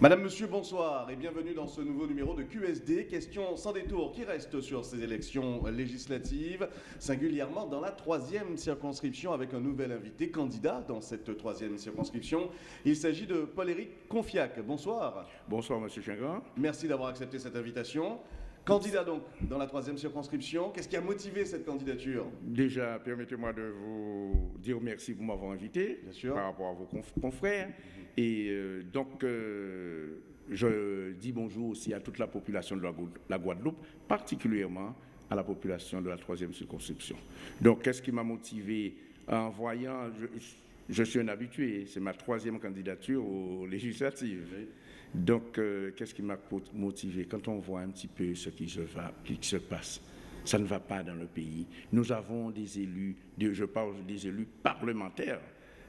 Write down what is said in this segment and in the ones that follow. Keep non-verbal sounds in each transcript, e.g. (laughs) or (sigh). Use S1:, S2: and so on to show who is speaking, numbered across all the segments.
S1: Madame, Monsieur, bonsoir et bienvenue dans ce nouveau numéro de QSD. Question sans détour qui reste sur ces élections législatives, singulièrement dans la troisième circonscription avec un nouvel invité candidat dans cette troisième circonscription. Il s'agit de Paul-Éric Confiac. Bonsoir.
S2: Bonsoir, Monsieur Chingran.
S1: Merci d'avoir accepté cette invitation. Candidat donc dans la troisième circonscription, qu'est-ce qui a motivé cette candidature?
S2: Déjà, permettez-moi de vous dire merci pour m'avoir invité par rapport à vos confrères. Et euh, donc, euh, je dis bonjour aussi à toute la population de la Guadeloupe, particulièrement à la population de la troisième circonscription. Donc, qu'est-ce qui m'a motivé? En voyant, je, suis un habitué, c'est ma troisième candidature aux législatives. Donc, euh, qu'est-ce qui m'a motivé? Quand on voit un petit peu ce qui se, va, qui se passe, ça ne va pas dans le pays. Nous avons des élus, je parle des élus parlementaires,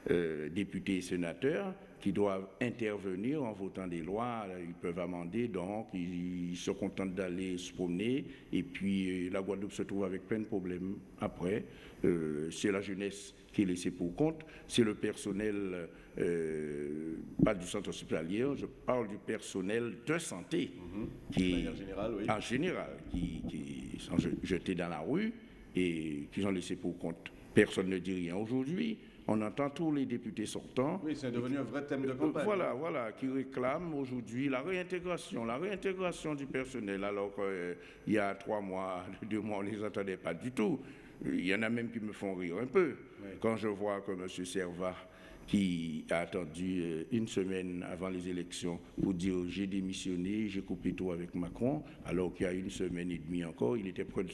S2: députés et sénateurs, qui doivent intervenir en votant des lois. Ils peuvent amender, donc ils, se contentent d'aller se promener. Et puis euh, la Guadeloupe se trouve avec plein de problèmes après. Euh, c'est la jeunesse qui est laissée pour compte. C'est le personnel, euh, pas du centre hospitalier, je parle du personnel de santé.
S1: Mm-hmm. qui, en général, oui.
S2: En général, qui, qui sont jetés dans la rue et qui sont laissés pour compte. Personne ne dit rien aujourd'hui. On entend tous les députés sortants.
S1: Oui, c'est devenu un vrai thème de campagne.
S2: Voilà, voilà, qui réclament aujourd'hui la réintégration, la réintégration du personnel, alors qu'il euh, y a trois mois, (laughs) deux mois, on ne les entendait pas du tout. Il y en a même qui me font rire un peu. Quand je vois que M. Servat qui a attendu euh, une semaine avant les élections pour dire j'ai démissionné, j'ai coupé tout avec Macron, alors qu'il y a une semaine et demie encore, il était près de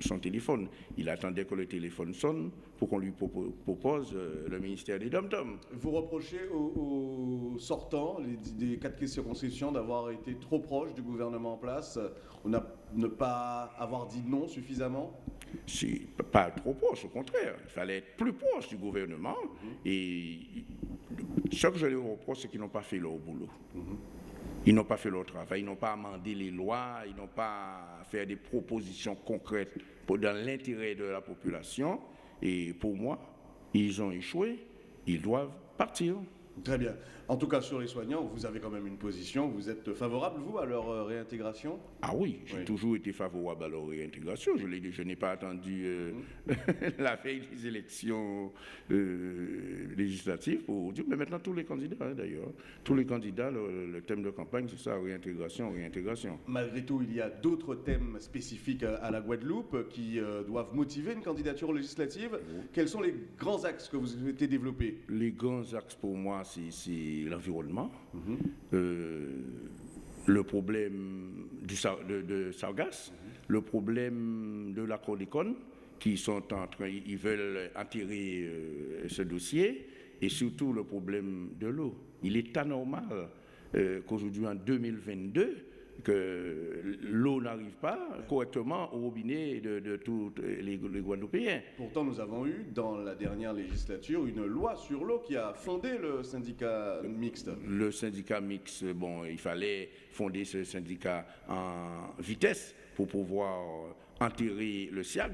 S2: son téléphone. Il attendait que le téléphone sonne pour qu'on lui propose euh, le ministère des dom
S1: Vous reprochez aux, sortants des quatre circonscriptions d'avoir été trop proches du gouvernement en place, on a, ne pas avoir dit non suffisamment?
S2: C'est pas trop proche, au contraire. Il fallait être plus proche du gouvernement. Mhm. Et ce que je leur reproche, c'est qu'ils n'ont pas fait leur boulot. Mhm. Ils n'ont pas fait leur travail, ils n'ont pas amendé les lois, ils n'ont pas fait des propositions concrètes pour, dans l'intérêt de la population. Et pour moi, ils ont échoué, ils doivent partir.
S1: Très bien. En tout cas, sur les soignants, vous avez quand même une position. Vous êtes favorable, vous, à leur euh, réintégration?
S2: Ah oui, j'ai toujours été favorable à leur réintégration. Je, je n'ai pas attendu euh, mmh. (laughs) la veille des élections euh, législatives pour dire, mais maintenant tous les candidats, hein, d'ailleurs, tous les candidats, le, thème de campagne, c'est ça, réintégration, réintégration.
S1: Malgré tout, il y a d'autres thèmes spécifiques à, la Guadeloupe qui doivent motiver une candidature législative. Quels sont les grands axes que vous souhaitez développer?
S2: Les grands axes pour moi, c'est l'environnement, euh, le problème de, Sargas, le problème de la chlordécone, qui sont en train, ils veulent enterrer euh, ce dossier, et surtout le problème de l'eau. Il est anormal euh, qu'aujourd'hui, en 2022, que l'eau n'arrive pas correctement au robinet de, tous les, Guadeloupéens.
S1: Pourtant, nous avons eu dans la dernière législature une loi sur l'eau qui a fondé le syndicat mixte.
S2: Le syndicat mixte, bon, il fallait fonder ce syndicat en vitesse pour pouvoir enterrer le SIAG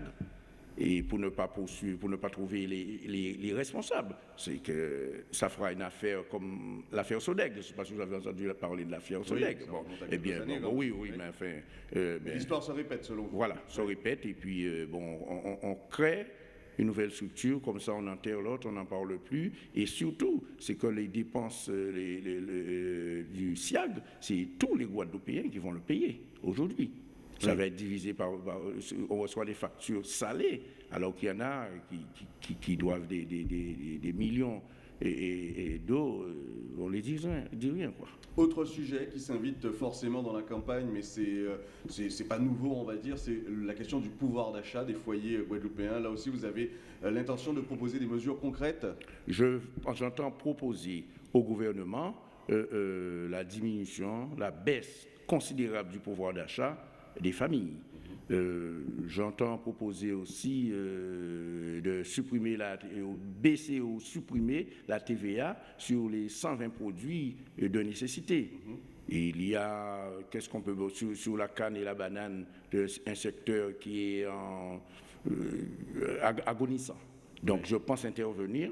S2: et pour ne pas poursuivre, pour ne pas trouver les, responsables. C'est que ça fera une affaire comme l'affaire Sodeg. Je ne sais pas si vous avez entendu parler de l'affaire Sodeg.
S1: bon, eh bien,
S2: oui, oui, mais enfin.
S1: Euh, ben, L'histoire se répète selon vous.
S2: Voilà, se répète et puis euh, bon, on, crée une nouvelle structure, comme ça on enterre l'autre, on n'en parle plus. Et surtout, c'est que les dépenses euh, du SIAG, c'est tous les Guadeloupéens qui vont le payer aujourd'hui. Ça va être divisé par, On reçoit des factures salées, alors qu'il y en a qui, doivent des, millions et, d'eau, euh, on les dit rien, dit rien. Quoi.
S1: Autre sujet qui s'invite forcément dans la campagne, mais c'est n'est euh, pas nouveau, on va dire, c'est la question du pouvoir d'achat des foyers guadeloupéens. Là aussi, vous avez euh, l'intention de proposer des mesures concrètes?
S2: J'entends proposer au gouvernement la diminution, la baisse considérable du pouvoir d'achat des familles. Euh, j'entends proposer aussi euh, de supprimer la, baisser ou supprimer la TVA sur les 120 produits de nécessité. il y a, qu'est-ce qu'on peut sur, la canne et la banane, un secteur qui est en, euh, agonissant. Donc je pense intervenir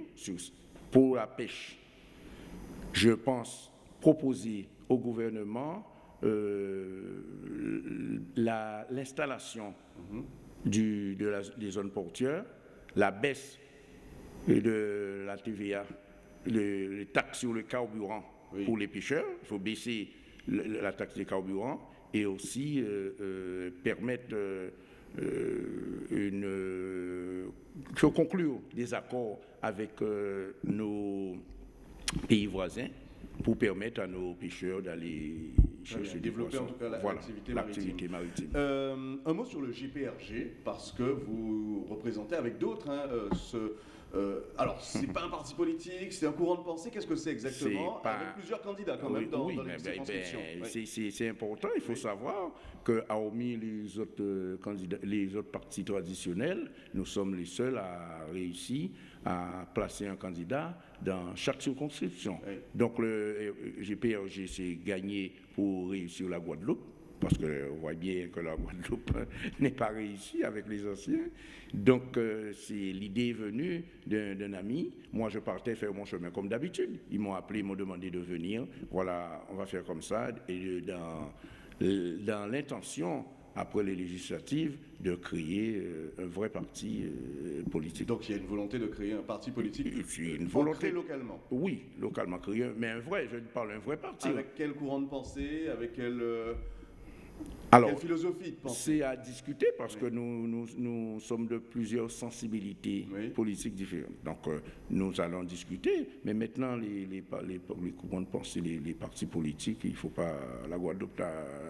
S2: pour la pêche. Je pense proposer au gouvernement l'installation mhm. de des zones portuaires, la baisse de la TVA, les, taxes sur le carburant pour les pêcheurs. Il faut baisser la taxe des carburants et aussi euh, euh, permettre euh, une, conclure des accords avec nos pays voisins pour permettre à nos pêcheurs d'aller
S1: développer en tout cas l'activité maritime. un mot sur le GPRG, parce que vous représentez avec d'autres hein, ce, euh, alors, ce n'est pas un parti politique, c'est un courant de pensée. Qu'est-ce que c'est exactement Avec plusieurs candidats quand même dans, dans les ben,
S2: ben C'est important. Il faut savoir que, hormis les autres euh, candidats, les autres partis traditionnels, nous sommes les seuls à réussir à placer un candidat dans chaque circonscription. Donc, le GPRG s'est gagné pour réussir la Guadeloupe parce qu'on voit bien que la Guadeloupe (laughs) n'est pas réussie avec les anciens. Donc, euh, c'est l'idée venue d'un ami. Moi, je partais faire mon chemin comme d'habitude. Ils m'ont appelé, ils m'ont demandé de venir. Voilà, on va faire comme ça. Et dans, dans l'intention, après les législatives, de créer euh, un vrai parti euh, politique.
S1: Donc il y a une volonté de créer un parti politique
S2: une volonté
S1: localement
S2: Oui, localement créer, mais un vrai, je parle d'un vrai parti.
S1: Avec quel courant de pensée Avec quel...
S2: Alors, C'est à discuter parce que nous, nous, sommes de plusieurs sensibilités politiques différentes. Donc, euh, nous allons discuter, mais maintenant, les, les, les, les courants de pensée, les, partis politiques, il ne faut pas. La Guadeloupe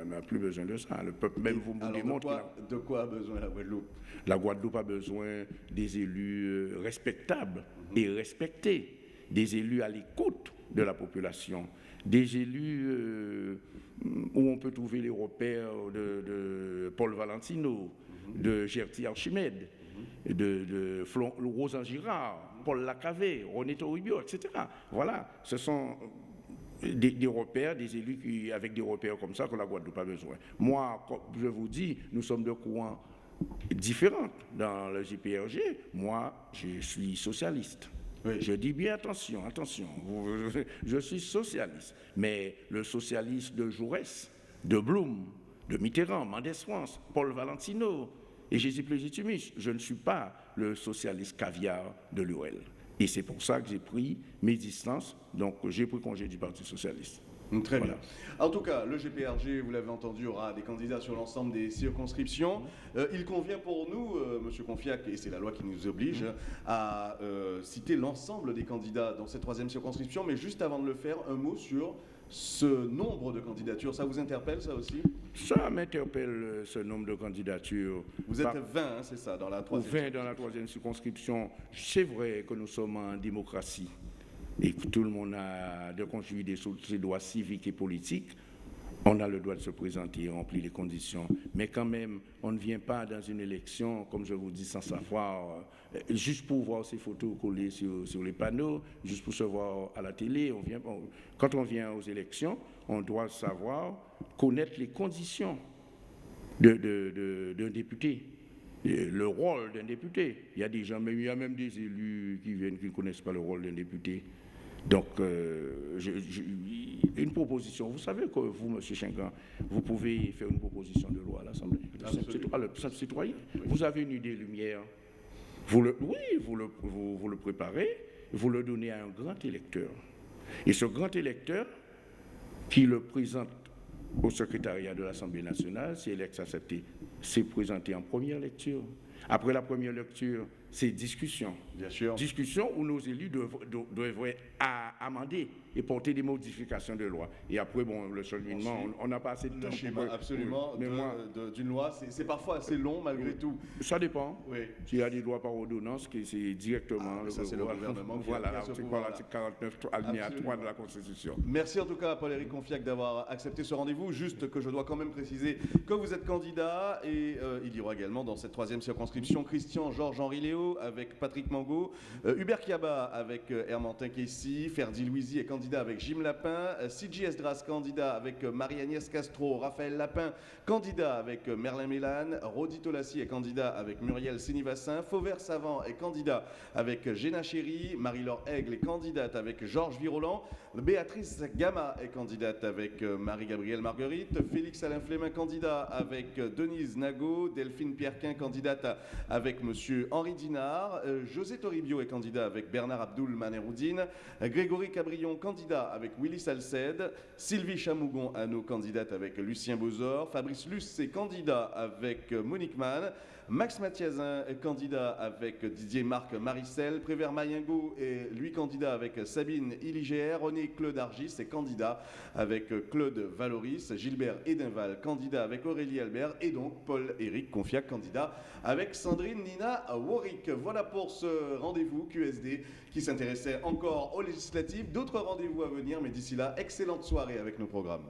S2: n'a plus besoin de ça. Le peuple même vous
S1: me démontre. De, quoi, a besoin la Guadeloupe?
S2: La Guadeloupe a besoin des élus euh, respectables mhm. et respectés, des élus à l'écoute de la population, des élus. Euh, où on peut trouver les repères de, Paul Valentino, de Gertie Archimède, de, de Rosan Girard, Paul Lacavé, René Toribio, etc. Voilà, ce sont des, repères, des élus qui, avec des repères comme ça que la Guadeloupe a besoin. Moi, je vous dis, nous sommes de courants différents dans le JPRG. Moi, je suis socialiste. Je dis bien attention, attention, je suis socialiste, mais le socialiste de Jaurès, de Blum, de Mitterrand, Mendès France, Paul Valentino et Jésus Plésitumus, je ne suis pas le socialiste caviar de l'URL. Et c'est pour ça que j'ai pris mes distances, donc j'ai pris congé du Parti socialiste.
S1: Très bien. En tout cas, le GPRG, vous l'avez entendu, aura des candidats sur l'ensemble des circonscriptions. Euh, il convient pour nous, euh, Monsieur Confiac, et c'est la loi qui nous oblige, à euh, citer l'ensemble des candidats dans cette troisième circonscription. Mais juste avant de le faire, un mot sur ce nombre de candidatures. Ça vous interpelle, ça aussi?
S2: Ça m'interpelle, ce nombre de candidatures.
S1: Vous êtes 20, hein, c'est ça, dans la troisième
S2: 20 dans la troisième circonscription. C'est vrai que nous sommes en démocratie et que tout le monde a de construire ses droits civiques et politiques, on a le droit de se présenter et remplir les conditions. Mais quand même, on ne vient pas dans une élection, comme je vous dis, sans savoir, euh, juste pour voir ces photos collées sur, les panneaux, juste pour se voir à la télé. Quand on vient aux élections, on doit savoir, connaître les conditions d'un de, député le rôle d'un député. Il y a des gens, mais il y a même des élus qui viennent qui ne connaissent pas le rôle d'un député. Donc, euh, une proposition. Vous savez que vous, M. Chingan, vous pouvez faire une proposition de loi à l'Assemblée. Le citoyen. Vous avez une idée lumière. Vous le, oui, vous le, vous, le préparez, vous le donnez à un grand électeur. Et ce grand électeur, qui le présente au secrétariat de l'Assemblée nationale, si elle est acceptée, c'est présenté en première lecture. Après la première lecture, c'est discussion.
S1: Bien sûr.
S2: Discussion où nos élus devraient amender et porter des modifications de loi. Et après, bon, le cheminement, on n'a pas assez de temps.
S1: Le absolument, d'une loi, c'est parfois assez long malgré tout.
S2: Ça dépend. Oui. S'il y a des lois par ordonnance, c'est directement
S1: ah, ça, c'est le gouvernement qui
S2: Voilà, l'article 49, alinéa 3 de la Constitution.
S1: Merci en tout cas, Paul-Éric Confiac, d'avoir accepté ce rendez-vous. Juste que je dois quand même préciser que vous êtes candidat et euh, il y aura également dans cette troisième circonstance Christian Georges-Henri Léo avec Patrick Mango, Hubert Kiaba avec Hermantin Kessy, Ferdi Louisi est candidat avec Jim Lapin, Sigi Esdras candidat avec Marie-Agnès Castro, Raphaël Lapin candidat avec Merlin Mélan, Rodi Tolassi est candidat avec Muriel Sinivassin, Fauvert Savant est candidat avec Géna Chéry, Marie-Laure Aigle est candidate avec Georges Viroland, Béatrice Gamma est candidate avec Marie-Gabrielle Marguerite, Félix Alain Flémin candidat avec Denise Nago, Delphine Pierrequin candidate avec Monsieur Henri Dinard, José Toribio est candidat avec Bernard Abdoul Maneroudine, Grégory Cabrion candidat avec Willy Salced, Sylvie Chamougon Anneau candidate avec Lucien Bozor, Fabrice Luce est candidat avec Monique Mann, Max Mathiazin est candidat avec Didier Marc Maricel. Prévert Mayengo est lui candidat avec Sabine Illigère. René Claude Argis est candidat avec Claude Valoris. Gilbert Edenval, candidat avec Aurélie Albert. Et donc Paul-Éric Confiac, candidat avec Sandrine Nina Warwick. Voilà pour ce rendez-vous QSD qui s'intéressait encore aux législatives. D'autres rendez-vous à venir, mais d'ici là, excellente soirée avec nos programmes.